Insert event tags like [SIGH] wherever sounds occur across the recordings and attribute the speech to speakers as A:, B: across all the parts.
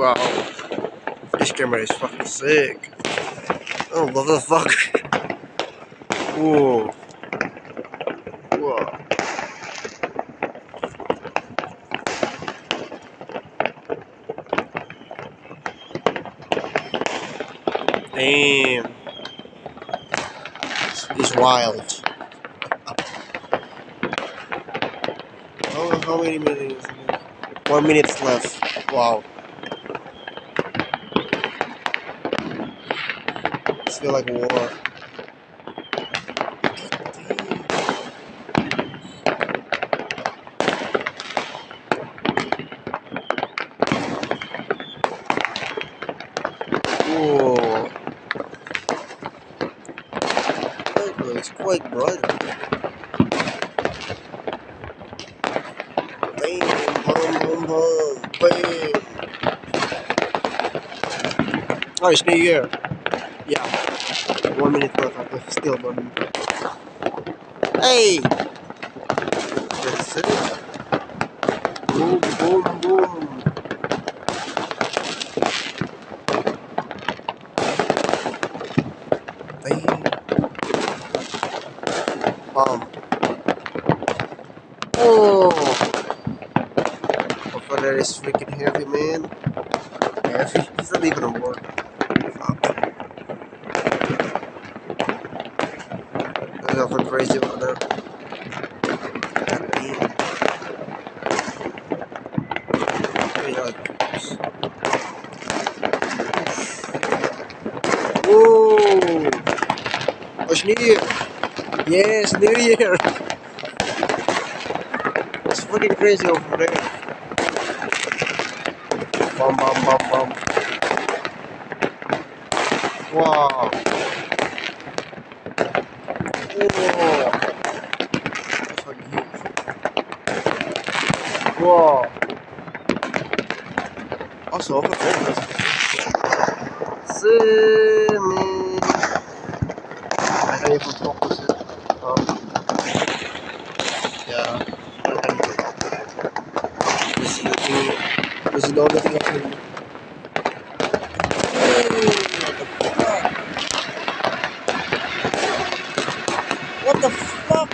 A: Wow. This camera is fucking sick. Oh, fuck? [LAUGHS] Whoa. Whoa. Damn. It's wild. Oh, how many minutes? One minute left. Wow. Feel like war. It's quite bright. Bam, boom, boom, boom, bam. Oh, it's New Year. Yeah. One minute left. Okay, still one minute. Hey! That's it. Boom, boom, boom. Bam. Bam. Oh! Hopefully that is freaking heavy, man. Heavy? It's not even a word. That. God damn. Wait! It's New Year! Yes, New Year! It's fucking crazy over there. Bum bum bum bum. Wow. Whoa. That's fucking huge. Wow. Also, over there. See me. I can't even focus it. Um, yeah. This is the thing. This is the only thing I can do. What the fuck?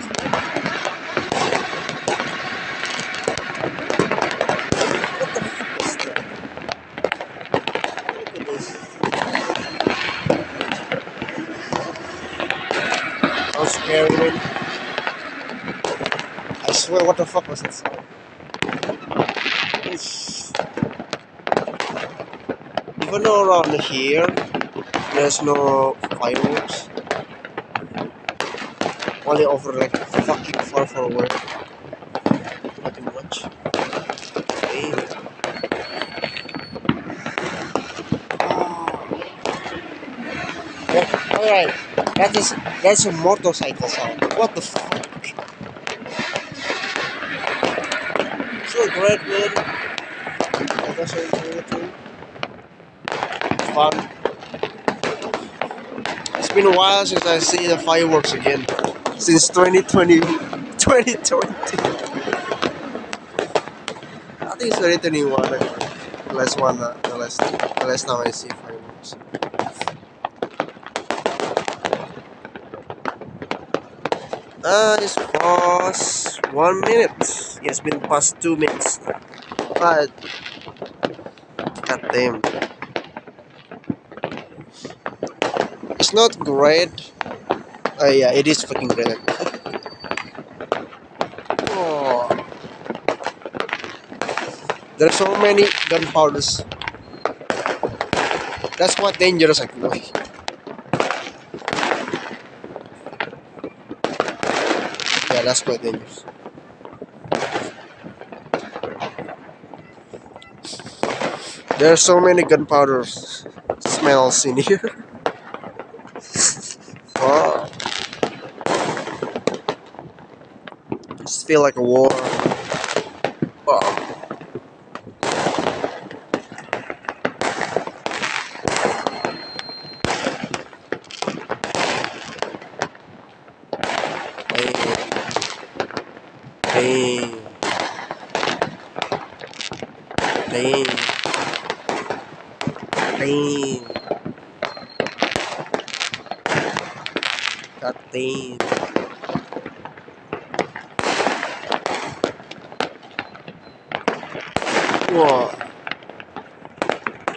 A: What the fuck is this. Scary. I swear, what the fuck was that sound? Even around here, there's no fireworks. Only over like fucking far, away. Nothing much. Damn. Yeah, oh. alright. That is that's a motorcycle sound. What the fuck? So great man. I guess I too. Fun. It's been a while since I see the fireworks again. Since 2020 2020. I think it's 2021. The last one uh, the last the last time I see fireworks. Uh, it's past one minute. It's been past two minutes. But, god damn. It's not great. Uh, yeah, it is fucking great. Oh. There are so many gunpowders. That's quite dangerous actually. Yeah, that's quite dangerous. There are so many gunpowder smells in here. [LAUGHS] Wow. Just feel like a war. Wow. Damn. Damn. damn. God damn. What?